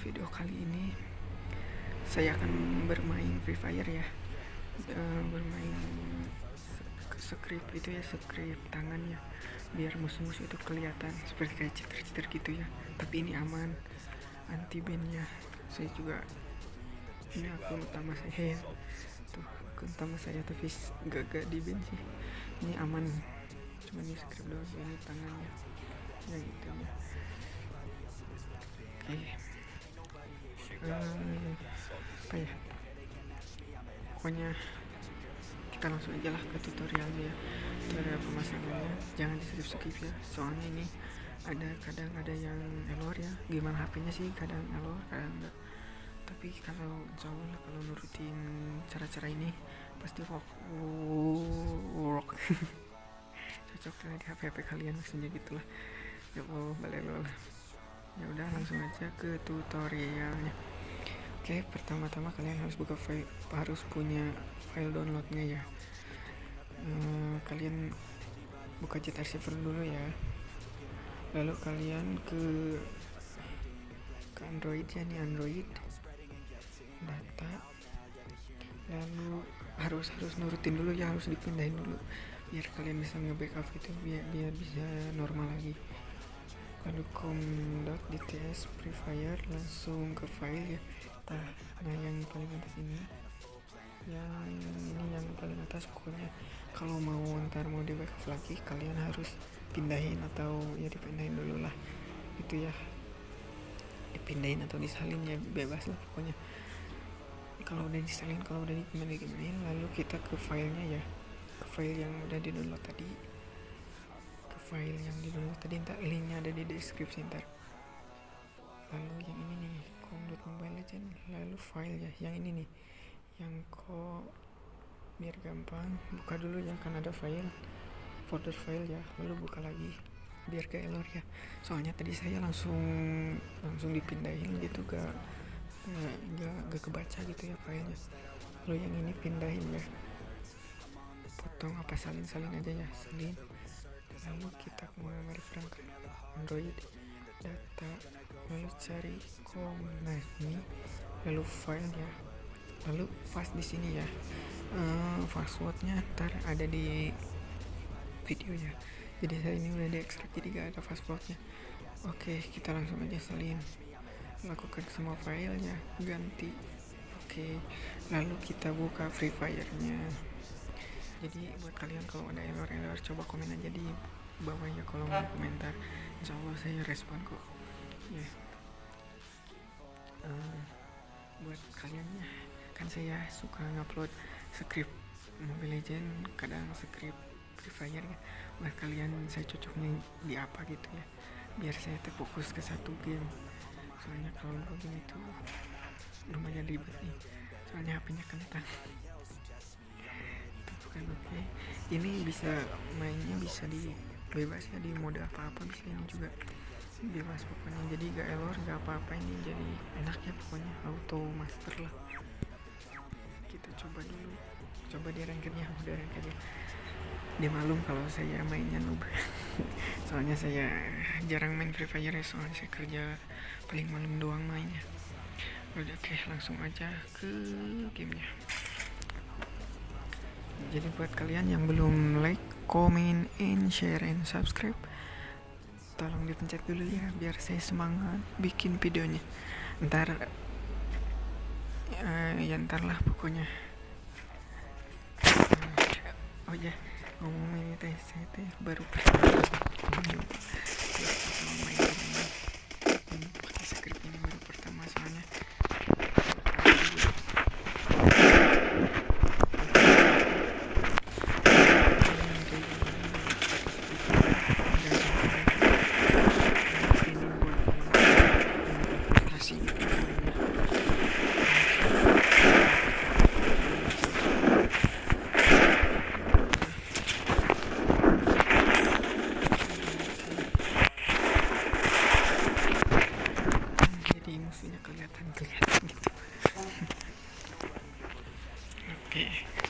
video kali ini saya akan bermain Free Fire ya. Uh, bermain script itu ya script tangannya biar musuh-musuh itu kelihatan seperti kayak cheater-cheater gitu ya. Tapi ini aman anti ban ya. Saya juga ini akun utama saya ya. Tuh akun utama saya tapi gak-gak di ban sih. Ini aman cuma ini script doang ini tangannya. Ya gitu ya oke. okay. Uh, apa ya? Pokoknya kita langsung aja lah ke tutorialnya ya. Tutorial pemasangannya jangan di skip skip ya. Soalnya ini ada kadang ada yang error ya. Gimana HP-nya sih? Kadang error kadang enggak. Tapi kalau Allah kalau nurutin cara-cara ini pasti work work. Cocok lah di HP HP kalian maksudnya gitulah ya Allah balik ya udah langsung aja ke tutorialnya oke pertama-tama kalian harus buka file harus punya file downloadnya ya. Ehm, kalian buka jet receiver dulu ya. Lalu kalian ke ke android ya nih android data. Lalu harus harus nurutin dulu ya harus dipindahin dulu biar kalian bisa nge-backup itu biar biar bisa normal lagi. Lalu com.dts free fire langsung ke file ya nah, nah yang paling atas ini. Yang ini yang paling atas pokoknya. Kalau mau ntar mau di backup lagi kalian harus pindahin atau ya dipindahin dulu lah. Itu ya. Dipindahin atau disalin ya bebas lah pokoknya. Kalau udah disalin kalau udah dipindahin lalu kita ke filenya ya. Ke file yang udah di download tadi. Ke file yang di download tadi ntar linknya ada di deskripsi ntar. Lalu yang ini nih com.mobile legend lalu file ya yang ini nih. Yang kok biar gampang buka dulu ya kan ada file. Folder file ya lalu buka lagi biar ke error ya. Soalnya tadi saya langsung langsung dipindahin gitu gak gak, gak, gak kebaca gitu ya filenya. Lalu yang ini pindahin ya. Potong apa salin-salin aja ya salin. Lalu kita ke memori android data. Lalu cari nah ini lalu file ya. Lalu fast di sini ya. Uh, passwordnya ntar ada di video ya jadi saya ini udah diekstrak jadi gak ada passwordnya. Oke kita langsung aja salin. Lakukan semua filenya ganti. Oke lalu kita buka free fire nya jadi buat kalian kalau ada error-error coba komen aja di bawah ya kolom komentar insya Allah saya respon kok. Ya. Uh, buat kalian ya. Kan saya suka ngupload script Mobile Legend kadang script Free Fire ya. Buat kalian saya cocoknya di apa gitu ya. Biar saya terfokus ke satu game. Soalnya kalau game itu lumayan ribet nih. Soalnya HP-nya kentang. Bukan oke. Okay. ini bisa mainnya bisa di bebas ya di mode apa-apa bisa ini juga bebas pokoknya. Jadi gak error gak apa-apa ini jadi enak ya pokoknya. Auto master lah. Kita coba dulu. Coba di rankernya udah rankernya dia malum kalau saya mainnya noob. Soalnya saya jarang main free fire ya soalnya saya kerja paling malam doang mainnya. Udah oke langsung aja ke gamenya. Jadi buat kalian yang belum like comment and share and subscribe. Tolong dipencet dulu ya biar saya semangat bikin videonya. Ntar uh, ya ntar lah pokoknya. Oh ya ngomong ini teh saya teh baru pertama y no que tan que ya que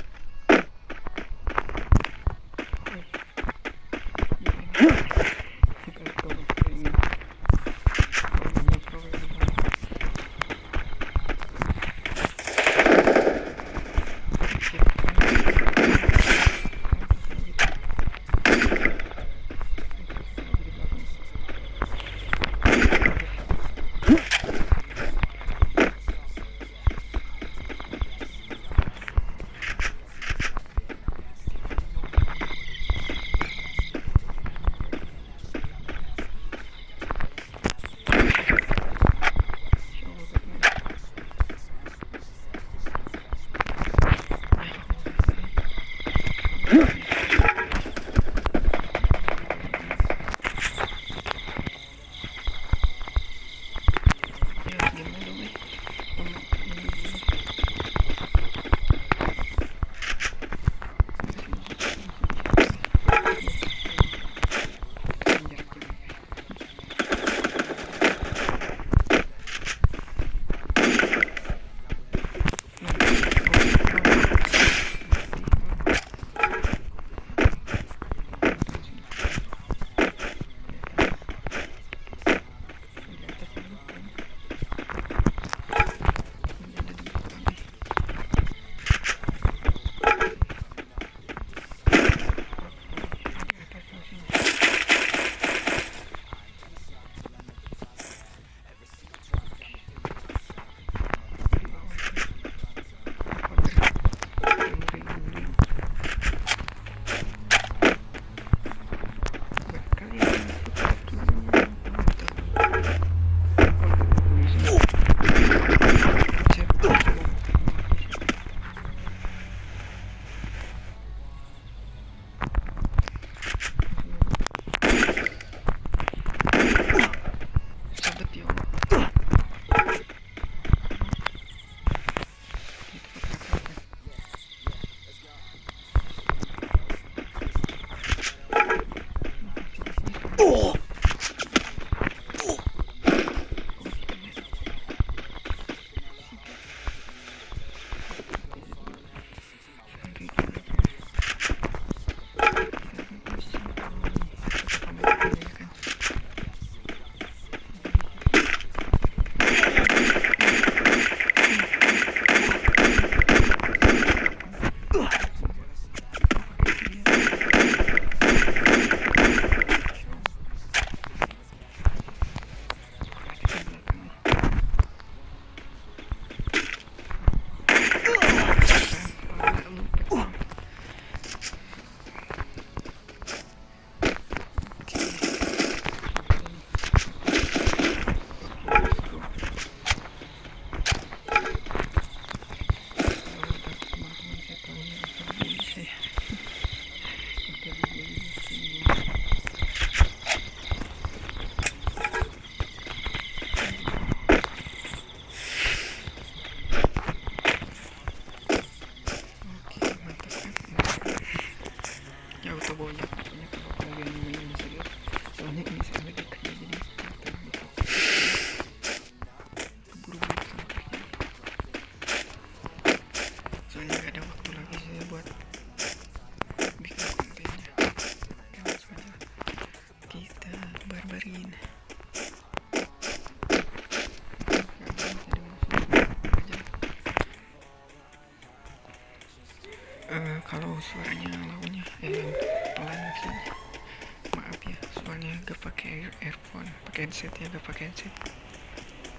earphone pakai headset ya gak pakai headset.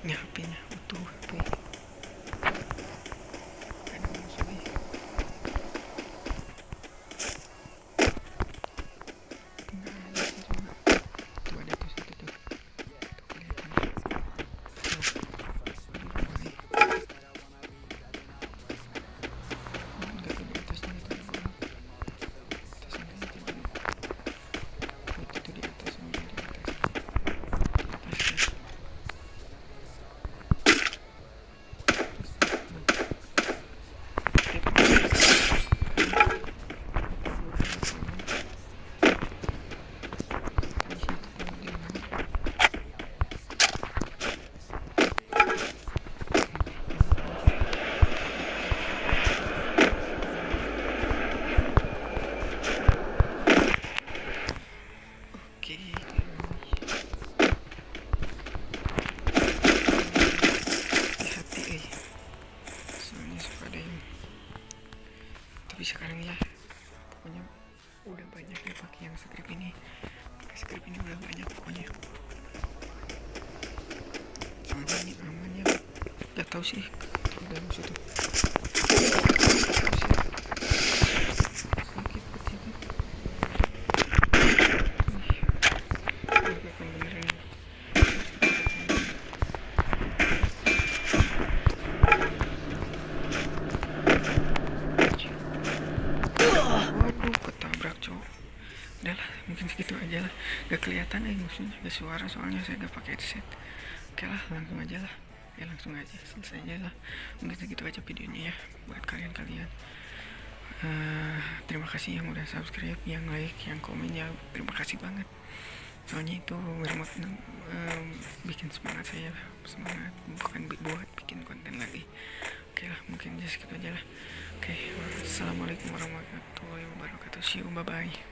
Ini HP-nya utuh HP tau sih. Dalam situ. Mungkin segitu aja lah. Gak kelihatan ya maksudnya. Gak suara soalnya saya gak pakai headset. Oke lah langsung aja lah ya langsung aja selesai aja lah. Mungkin segitu aja videonya ya buat kalian-kalian. Uh, terima kasih yang udah subscribe yang like yang komen ya. Terima kasih banget. Soalnya itu remote uh, bikin semangat saya semangat bukan buat bikin konten lagi. Oke lah mungkin just segitu aja lah. Oke assalamualaikum warahmatullahi wabarakatuh. See you bye bye